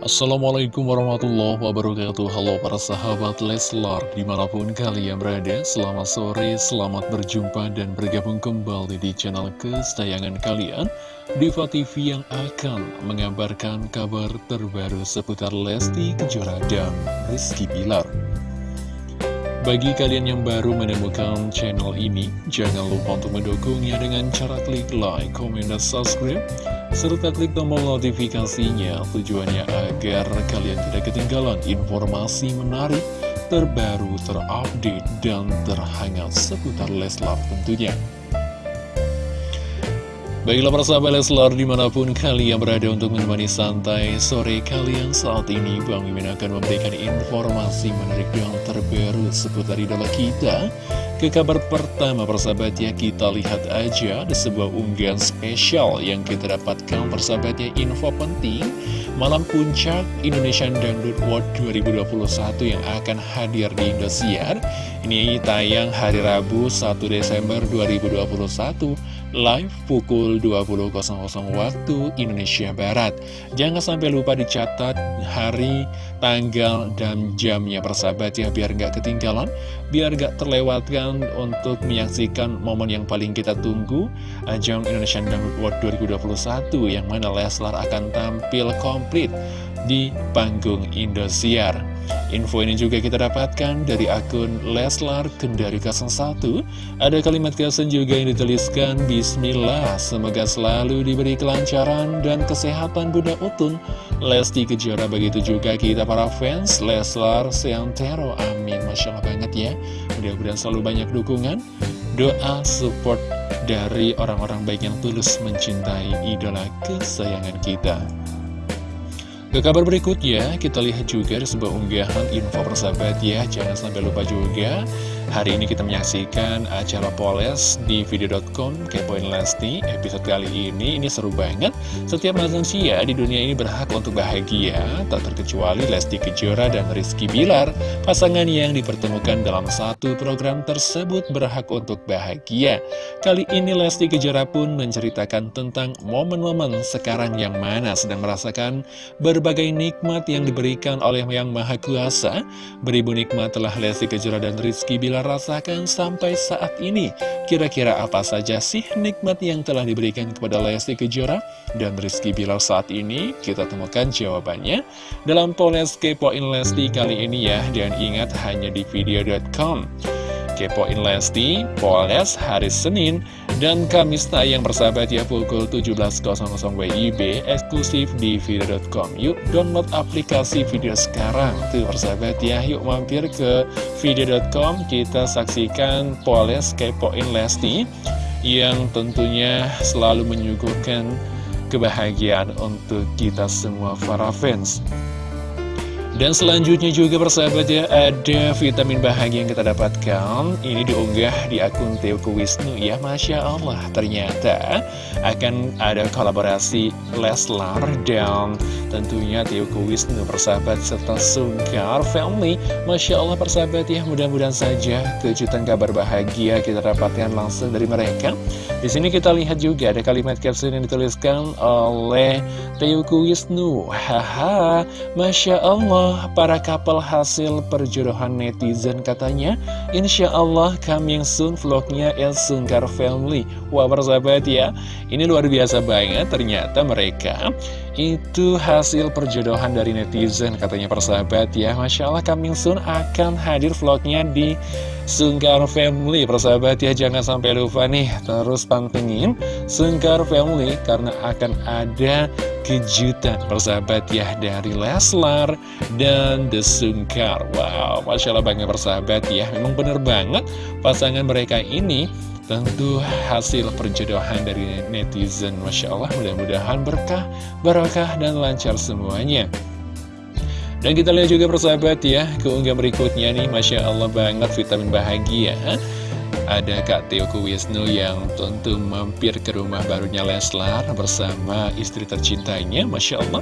Assalamualaikum warahmatullahi wabarakatuh. Halo para sahabat Leslar Di mana pun kalian berada Selamat sore, selamat berjumpa Dan bergabung kembali di channel kesayangan kalian Diva TV yang akan mengabarkan kabar terbaru Seputar Lesti Kejora dan Rizky Bilar bagi kalian yang baru menemukan channel ini, jangan lupa untuk mendukungnya dengan cara klik like, komen, dan subscribe, serta klik tombol notifikasinya tujuannya agar kalian tidak ketinggalan informasi menarik, terbaru, terupdate, dan terhangat seputar Leslar tentunya. Baiklah para sahabat Leslar di mana pun kalian berada untuk menemani santai sore kalian saat ini Bang Mimin akan memberikan informasi menarik yang terbaru seputar idola kita. Ke kabar pertama persahabatnya kita lihat aja ada sebuah unggahan spesial yang kita dapatkan persahabatnya info penting. Malam Puncak Indonesian Dangdut World 2021 yang akan hadir di Indosiar. Ini tayang hari Rabu 1 Desember 2021 live pukul 20.00 waktu Indonesia Barat. Jangan sampai lupa dicatat hari, tanggal, dan jamnya persahabat ya, biar nggak ketinggalan, biar nggak terlewatkan untuk menyaksikan momen yang paling kita tunggu, ajang Indonesian Dangdut World 2021, yang mana Leslar akan tampil komplit di panggung Indosiar. Info ini juga kita dapatkan dari akun Leslar Kendari 01 Ada kalimat kesan juga yang dituliskan Bismillah, semoga selalu diberi kelancaran dan kesehatan Bunda Utun. Lesti Kejora begitu juga kita para fans Leslar Seantero. Amin. Masya Allah banget ya. Mudah-mudahan selalu banyak dukungan Doa support dari orang-orang baik yang tulus mencintai idola kesayangan kita ke kabar berikutnya, kita lihat juga sebuah unggahan info persahabat ya. Jangan sampai lupa juga, hari ini kita menyaksikan acara Poles di video.com Kepoin Lesti. Episode kali ini, ini seru banget. Setiap manusia di dunia ini berhak untuk bahagia, tak terkecuali Lesti Kejora dan Rizky Bilar. Pasangan yang dipertemukan dalam satu program tersebut berhak untuk bahagia. Kali ini Lesti Kejora pun menceritakan tentang momen-momen sekarang yang mana sedang merasakan ber berbagai nikmat yang diberikan oleh Yang Maha Kuasa. Beribu nikmat telah Lesti Kejora dan Rizky Bilar rasakan sampai saat ini. Kira-kira apa saja sih nikmat yang telah diberikan kepada Lesti Kejora dan Rizky Bilar saat ini? Kita temukan jawabannya dalam Poles Kepoin Lesti kali ini ya. Dan ingat hanya di video.com. Kepoin Lesti, Polres hari Senin dan Kamis tayang bersahabat ya pukul 17.00 WIB eksklusif di video.com Yuk download aplikasi video sekarang. Tuh bersahabat ya yuk mampir ke video.com kita saksikan Polres Kepoin Lesti yang tentunya selalu menyuguhkan kebahagiaan untuk kita semua para fans dan selanjutnya juga persahabat ya ada vitamin bahagia yang kita dapatkan. Ini diunggah di akun Teoku Wisnu ya Masya Allah. Ternyata akan ada kolaborasi Leslar dan tentunya Teoku Wisnu persahabat serta Sungkar Family. Masya Allah persahabat ya mudah-mudahan saja kejutan kabar bahagia kita dapatkan langsung dari mereka. Di sini kita lihat juga ada kalimat caption yang dituliskan oleh Teoku Wisnu. Haha Masya Allah para couple hasil perjodohan netizen katanya Insya Allah coming soon vlognya El Sungkar Family. Wah persahabat ya Ini luar biasa banget ternyata mereka itu hasil perjodohan dari netizen katanya persahabat ya. Masya Allah coming soon akan hadir vlognya di Sungkar Family. Persahabat ya jangan sampai lupa nih Terus pantengin Sungkar Family Karena akan ada kejutan persahabat ya Dari Leslar dan The Sungkar. Wow Masya Allah bangga persahabat ya. Memang bener banget pasangan mereka ini Tentu hasil perjodohan dari netizen Masya Allah mudah-mudahan berkah, barakah, dan lancar semuanya Dan kita lihat juga persahabat ya Keunggah berikutnya nih Masya Allah banget vitamin bahagia ada Kak Teoku Wisnu yang tentu mampir ke rumah barunya Leslar bersama istri tercintanya, Masya Allah.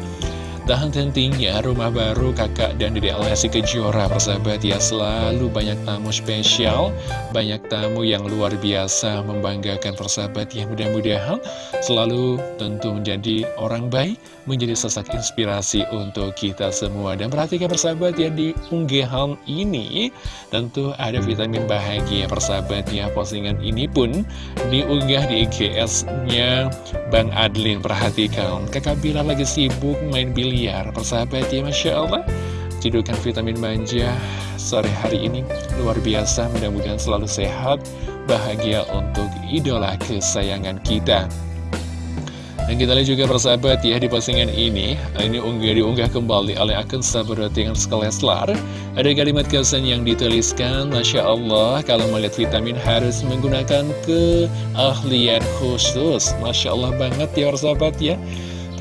Tak henti-hentinya rumah baru kakak dan dede Lesti Kejora persahabat ya. Selalu banyak tamu spesial Banyak tamu yang luar biasa membanggakan persahabat ya. Mudah-mudahan Selalu tentu menjadi orang baik Menjadi sesak inspirasi untuk kita semua. Dan perhatikan persahabat ya di unggahan ini Tentu ada vitamin bahagia persahabat ya. Postingan ini pun diunggah di IGS-nya Bang Adlin. Perhatikan kakak Bila lagi sibuk main biliar biar persahabat ya Masya Allah. Cidukan vitamin manja sore hari ini. Luar biasa Mudah-mudahan selalu sehat Bahagia untuk idola kesayangan kita. Dan kita lihat juga persahabat ya di postingan ini Ini unggah diunggah kembali oleh akun sahabat dengan Skeleslar Ada kalimat kesan yang dituliskan Masya Allah kalau melihat vitamin harus menggunakan keahlian khusus. Masya Allah banget ya persahabat ya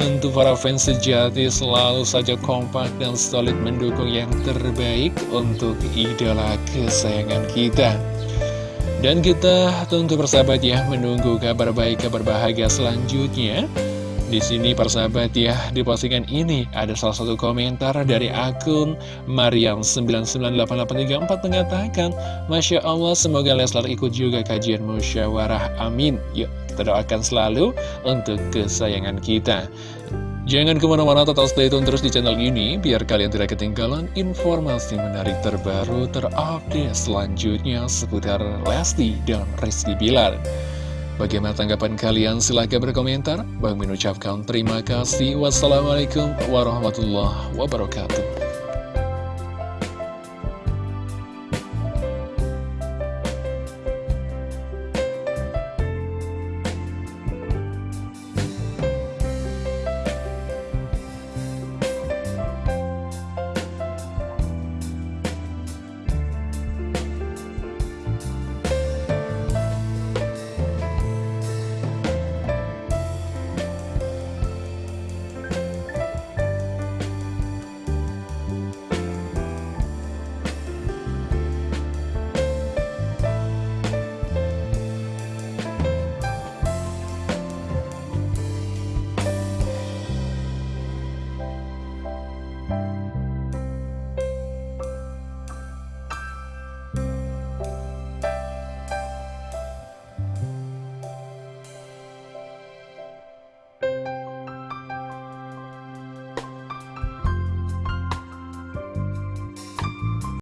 Tentu para fans sejati selalu saja kompak dan solid mendukung yang terbaik untuk idola kesayangan kita. Dan kita tentu bersahabat ya menunggu kabar baik, kabar bahagia selanjutnya. Di sini persahabat ya, di postingan ini ada salah satu komentar dari akun Mariam998834 mengatakan Masya Allah, semoga Leslar ikut juga kajian musyawarah, amin Yuk kita doakan selalu untuk kesayangan kita. Jangan ke mana-mana tetap stay tune terus di channel ini biar kalian tidak ketinggalan informasi menarik terbaru terupdate selanjutnya seputar Lesti dan Rizky Bilar. Bagaimana tanggapan kalian? Silahkan berkomentar. Bang mengucapkan terima kasih. Wassalamualaikum warahmatullahi wabarakatuh.